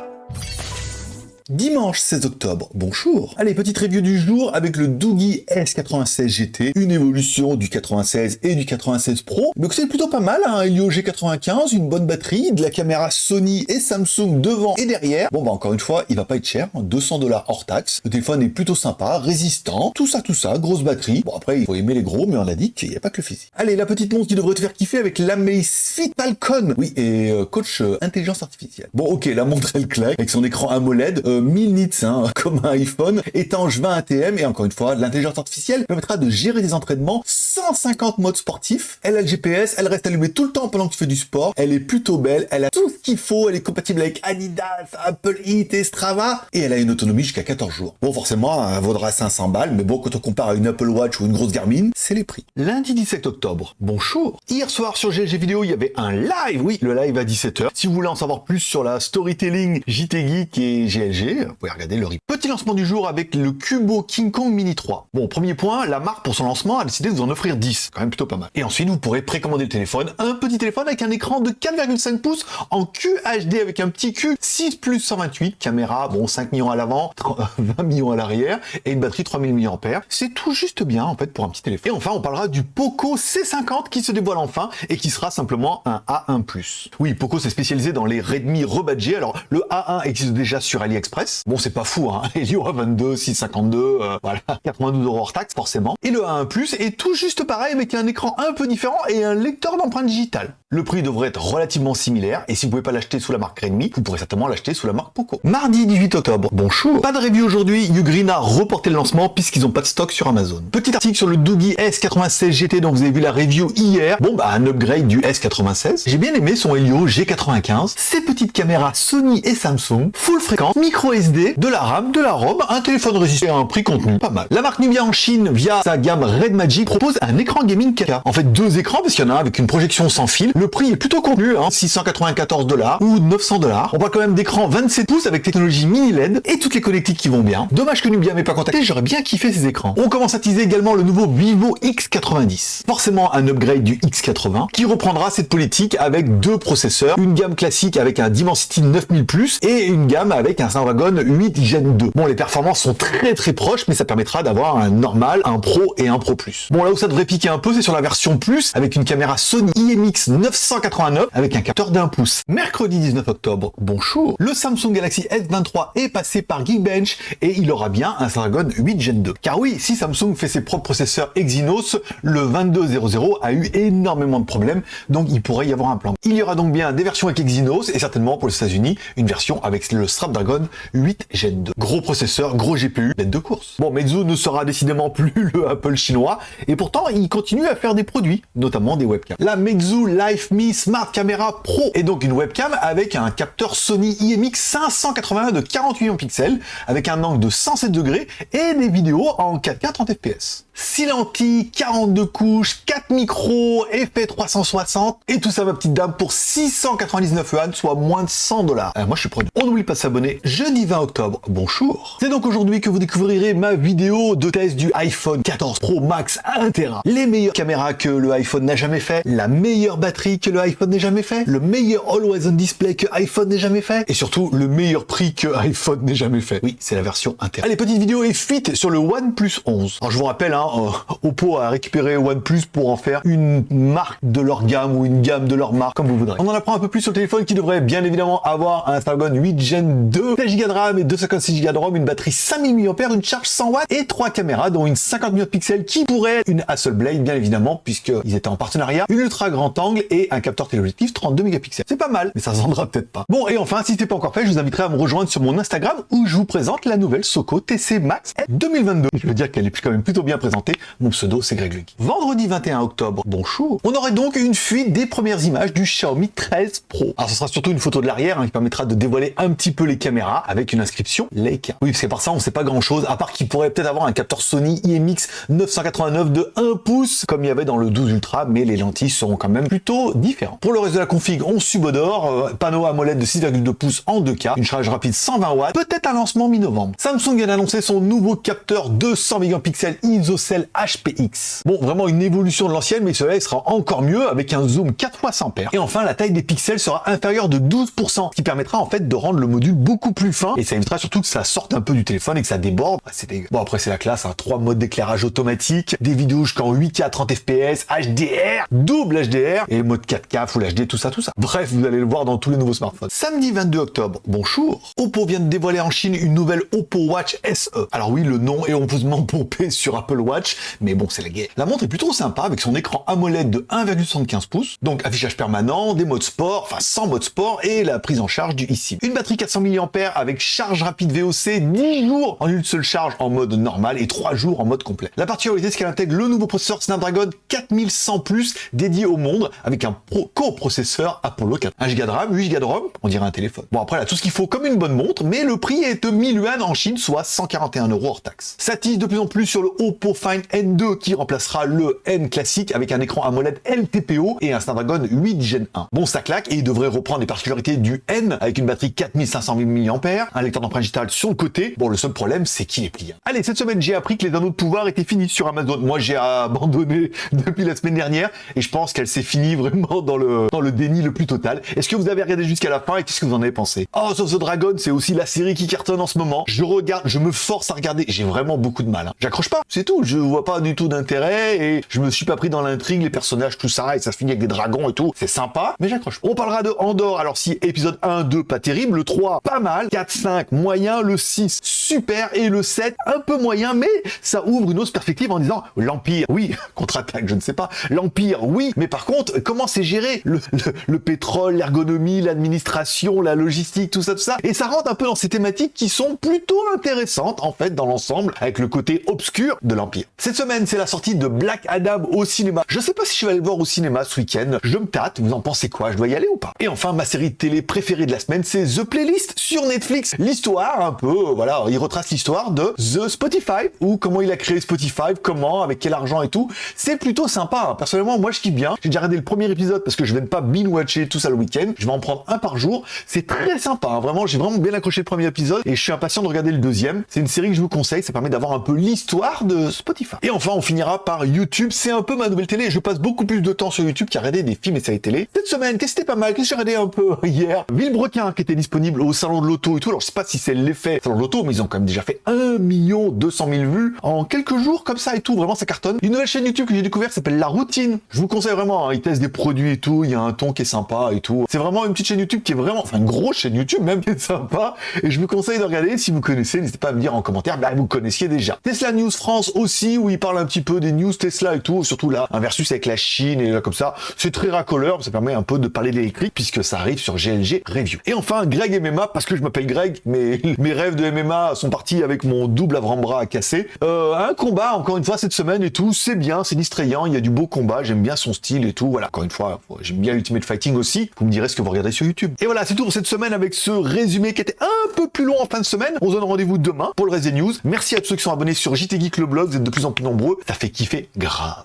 Thank you. Dimanche 16 octobre, bonjour Allez, petite review du jour avec le Doogie S96 GT, une évolution du 96 et du 96 Pro. Donc c'est plutôt pas mal, un Helio G95, une bonne batterie, de la caméra Sony et Samsung devant et derrière. Bon bah encore une fois, il va pas être cher, 200 dollars hors taxe. Le téléphone est plutôt sympa, résistant, tout ça, tout ça, grosse batterie. Bon après, il faut aimer les gros, mais on a dit qu'il n'y a pas que le physique. Allez, la petite montre qui devrait te faire kiffer avec l'Amazfit Falcon. Oui, et euh, coach euh, intelligence artificielle. Bon ok, la montre elle claque, avec son écran AMOLED, euh, 1000 nits, hein, comme un iPhone, étanche 20 ATM, et encore une fois, l'intelligence artificielle permettra de gérer des entraînements 150 modes sportifs. Elle a le GPS, elle reste allumée tout le temps pendant que tu fais du sport, elle est plutôt belle, elle a tout ce qu'il faut, elle est compatible avec Adidas, Apple Eat et Strava, et elle a une autonomie jusqu'à 14 jours. Bon, forcément, elle vaudra 500 balles, mais bon, quand on compare à une Apple Watch ou une grosse Garmin, c'est les prix. Lundi 17 octobre, bonjour Hier soir sur GLG Vidéo, il y avait un live, oui, le live à 17h. Si vous voulez en savoir plus sur la storytelling JT Geek et GLG, vous pouvez regarder le RIP. Petit lancement du jour avec le Cubo King Kong Mini 3. Bon, premier point, la marque pour son lancement a décidé de vous en offrir 10, quand même plutôt pas mal. Et ensuite, vous pourrez précommander le téléphone, un petit téléphone avec un écran de 4,5 pouces en QHD avec un petit Q 6 plus 128, caméra, bon, 5 millions à l'avant, 20 millions à l'arrière, et une batterie 3000 mAh. C'est tout juste bien, en fait, pour un petit téléphone. Et enfin, on parlera du Poco C50 qui se dévoile enfin et qui sera simplement un A1+. Oui, Poco s'est spécialisé dans les Redmi rebadgés. Alors, le A1 existe déjà sur AliExpress. Bon, c'est pas fou, hein. Helio A22, 652, euh, voilà, 92 euros hors taxe, forcément. Et le A1+, est tout juste pareil, avec un écran un peu différent et un lecteur d'empreintes digitales. Le prix devrait être relativement similaire, et si vous pouvez pas l'acheter sous la marque Redmi, vous pourrez certainement l'acheter sous la marque Poco. Mardi 18 octobre, bonjour Pas de review aujourd'hui, Ugreen a reporté le lancement puisqu'ils ont pas de stock sur Amazon. Petit article sur le Doogie S96 GT dont vous avez vu la review hier. Bon bah un upgrade du S96. J'ai bien aimé son Helio G95, ses petites caméras Sony et Samsung, full fréquence, micro SD, de la RAM, de la ROM, un téléphone résistant à un prix contenu, pas mal. La marque Nubia en Chine, via sa gamme Red Magic, propose un écran gaming 4K. En fait deux écrans parce qu'il y en a un avec une projection sans fil. Le prix est plutôt contenu, hein, 694 dollars ou 900 dollars. On parle quand même d'écran 27 pouces avec technologie mini LED et toutes les connectiques qui vont bien. Dommage que Nubia m'ait pas contacté, j'aurais bien kiffé ces écrans. On commence à teaser également le nouveau Vivo X90. Forcément un upgrade du X80 qui reprendra cette politique avec deux processeurs, une gamme classique avec un Dimensity 9000 et une gamme avec un Snapdragon 8 Gen 2. Bon, les performances sont très très proches, mais ça permettra d'avoir un normal, un Pro et un Pro Plus. Bon, là où ça devrait piquer un peu, c'est sur la version Plus avec une caméra Sony IMX 989 avec un capteur d'un pouce. Mercredi 19 octobre, bonjour, le Samsung Galaxy S23 est passé par Geekbench et il aura bien un Snapdragon 8 Gen 2. Car oui, si Samsung fait ses propres processeurs Exynos, le 2200 a eu énormément de problèmes, donc il pourrait y avoir un plan. Il y aura donc bien des versions avec Exynos et certainement pour les États-Unis, une version avec le Snapdragon 8 Gen 2. Gros processeur, gros GPU, l'aide de course. Bon, Meizu ne sera décidément plus le Apple chinois, et pourtant il continue à faire des produits, notamment des webcams. La Meizu Life Me Smart Camera Pro est donc une webcam avec un capteur Sony IMX 581 de 48 millions de pixels, avec un angle de 107 degrés et des vidéos en 4K 30 fps. 6 lentilles, 42 couches, 4 micros, effet 360, et tout ça ma petite dame pour 699 yuan, soit moins de 100 dollars. Euh, moi je suis preneur. On n'oublie pas de s'abonner, jeudi 20 octobre, bonjour. C'est donc aujourd'hui que vous découvrirez ma vidéo de test du iPhone 14 Pro Max 1 Tera. Les meilleures caméras que le iPhone n'a jamais fait, la meilleure batterie que le iPhone n'ait jamais fait, le meilleur Always On Display que iPhone n'ait jamais fait, et surtout le meilleur prix que iPhone n'ait jamais fait. Oui, c'est la version 1 Tera. Allez, petite vidéo et fuite sur le OnePlus 11. Alors je vous rappelle, hein, euh, Oppo a récupéré OnePlus pour en faire une marque de leur gamme ou une gamme de leur marque, comme vous voudrez. On en apprend un peu plus sur le téléphone qui devrait bien évidemment avoir un Snapdragon 8 Gen 2, 16 Go de RAM et 256 Go de ROM, une batterie 5000 mAh, une charge 100 watts et trois caméras dont une 50 millions de pixels qui pourrait être une Hasselblad bien évidemment puisqu'ils étaient en partenariat, une ultra grand angle et un capteur téléobjectif 32 mégapixels. C'est pas mal, mais ça se vendra peut-être pas. Bon et enfin, si ce pas encore fait, je vous inviterai à me rejoindre sur mon Instagram où je vous présente la nouvelle Soco TC Max 2022. Je veux dire qu'elle est quand même plutôt bien présentée. Mon pseudo c'est Greg Lucky. Vendredi 21 octobre, bonjour, on aurait donc une fuite des premières images du Xiaomi 13 Pro. Alors ce sera surtout une photo de l'arrière hein, qui permettra de dévoiler un petit peu les caméras avec une inscription Leica. Oui, parce que par ça on sait pas grand chose, à part qu'il pourrait peut-être avoir un capteur Sony IMX 989 de un pouce comme il y avait dans le 12 Ultra, mais les lentilles seront quand même plutôt différentes. Pour le reste de la config, on subodore, euh, panneau AMOLED de 6,2 pouces en 2K, une charge rapide 120 watts, peut-être un lancement mi-novembre. Samsung vient d'annoncer son nouveau capteur 200 mégapixels ISOCELL HPX. Bon, vraiment une évolution de l'ancienne, mais cela sera encore mieux avec un zoom 4 fois sans paire. Et enfin, la taille des pixels sera inférieure de 12%, ce qui permettra en fait de rendre le module beaucoup plus fin, et ça évitera surtout que ça sorte un peu du téléphone et que ça déborde. Bah, c'est Bon, après, c'est la classe, hein. trois modes d'éclairage automatique, des vidéos jusqu'en 8K 30 FPS, HDR, double HDR, et mode 4K, Full HD, tout ça, tout ça. Bref, vous allez le voir dans tous les nouveaux smartphones. Samedi 22 octobre, bonjour, Oppo vient de dévoiler en Chine une nouvelle Oppo Watch SE. Alors oui, le nom est honteusement pompé sur Apple Watch, mais bon, c'est la guerre. La montre est plutôt sympa avec son écran AMOLED de 1,75 pouces, donc affichage permanent, des modes sport, enfin sans mode sport, et la prise en charge du eSIM. Une batterie 400 mAh avec charge rapide VOC, 10 jours en une seule charge en mode normal et 3 jours en mode complet. La particularité, c'est qu'elle intègre le nouveau processeur Snapdragon 4100 Plus dédié au monde avec un coprocesseur Apollo 4. 1 Go de RAM, 8 Go de ROM, on dirait un téléphone. Bon après là, tout ce qu'il faut comme une bonne montre, mais le prix est de 1000 yuan en Chine, soit 141 euros hors taxe. Ça de plus en plus sur le Oppo Find N2 qui remplacera le N classique avec un écran AMOLED LTPO et un Snapdragon 8 Gen 1. Bon, ça claque et il devrait reprendre les particularités du N avec une batterie 4500 mAh, un lecteur d'empreinte digitale sur le côté. Bon, le seul problème, c'est qu'il est pliant. Allez, cette semaine, j'ai appris que les anneaux de pouvoir étaient finis sur Amazon. Moi, j'ai abandonné depuis la semaine dernière et je pense qu'elle s'est finie vraiment dans le, dans le déni le plus total. Est-ce que vous avez regardé jusqu'à la fin et qu'est-ce que vous en avez pensé? Oh, of the Dragon, c'est aussi la série qui cartonne en ce moment. Je regarde, je me force à regarder. J'ai vraiment beaucoup de mal. Hein. J'accroche pas, c'est tout. Je vois pas du tout d'intérêt et je me suis pas pris dans l'intrigue, les personnages, tout ça, et ça se finit avec des dragons et tout. C'est sympa, mais j'accroche. On parlera de Andorre. Alors si épisode 1, 2, pas terrible, le 3, pas mal, 4, 5, moyen, le 6, super, et le 7, un peu moyen, mais ça ouvre une autre perspective en disant l'Empire, oui, contre-attaque, je ne sais pas, l'Empire, oui, mais par contre, comment c'est géré? Le, le, pétrole, l'ergonomie, l'administration, la logistique, tout ça, tout ça, et ça rentre un peu dans ces thématiques qui sont plutôt intéressantes, en fait, dans l'ensemble, avec le côté obscur de l'Empire. Cette semaine, c'est la sortie de Black Adam au cinéma. Je sais pas si je vais aller le voir au cinéma ce week-end, je me tâte, vous en pensez quoi? Je dois y aller ou pas? Et enfin, ma série de télé préférée de la semaine, c'est The Playlist sur Netflix. L'histoire, un peu, voilà, il retrace l'histoire de The Spotify, ou comment il a créé Spotify, comment, avec quel argent et tout. C'est plutôt sympa. Hein. Personnellement, moi, je kiffe bien. J'ai déjà regardé le premier épisode parce que je de pas binge-watcher tout ça le week-end. Je vais en prendre un par jour. C'est très sympa. Hein. Vraiment, j'ai vraiment bien accroché le premier épisode et je suis impatient de regarder le deuxième. C'est une série que je vous conseille. Ça permet d'avoir un peu l'histoire de Spotify. Et enfin, on finira par YouTube. C'est un peu ma nouvelle télé. Je passe beaucoup plus de temps sur YouTube qu'à regarder des films et séries télé. Cette semaine, qu'est-ce que c'était pas mal? Qu'est-ce que j'ai regardé un peu hier? Villebrequin qui était disponible au salon de l'auto et tout. Alors, je sais pas si c'est l'effet salon de l'auto, mais ils ont quand même déjà fait 1 million 200 000 vues en quelques jours comme ça et tout. Vraiment, ça cartonne. Une nouvelle chaîne YouTube que j'ai découvert s'appelle La Routine. Je vous conseille vraiment. Hein. Ils testent des produits et tout. Il y a un ton qui est sympa et tout. C'est vraiment une petite chaîne YouTube qui est vraiment, enfin, une grosse chaîne YouTube même qui est sympa. Et je vous conseille de regarder. Si vous connaissez, n'hésitez pas à me dire en commentaire. Bah, vous connaissiez déjà. Tesla News France aussi, où ils parlent un petit peu des news Tesla et tout. Surtout là, un versus avec la Chine et là comme ça. C'est très racoleur. Ça permet un peu de parler d'électrique puisque ça arrive sur GLG Review. Et enfin, Greg MMA, parce que je m'appelle Greg, mais mes rêves de MMA sont partis avec mon double avant-bras cassé. Euh, un combat, encore une fois, cette semaine et tout, c'est bien, c'est distrayant, il y a du beau combat, j'aime bien son style et tout, voilà. Encore une fois, j'aime bien Ultimate Fighting aussi, vous me direz ce que vous regardez sur YouTube. Et voilà, c'est tout pour cette semaine avec ce résumé qui était un peu plus long en fin de semaine. On se donne rendez-vous demain pour le reste des news. Merci à tous ceux qui sont abonnés sur JT Geek le blog, de plus en plus nombreux, ça fait kiffer grave.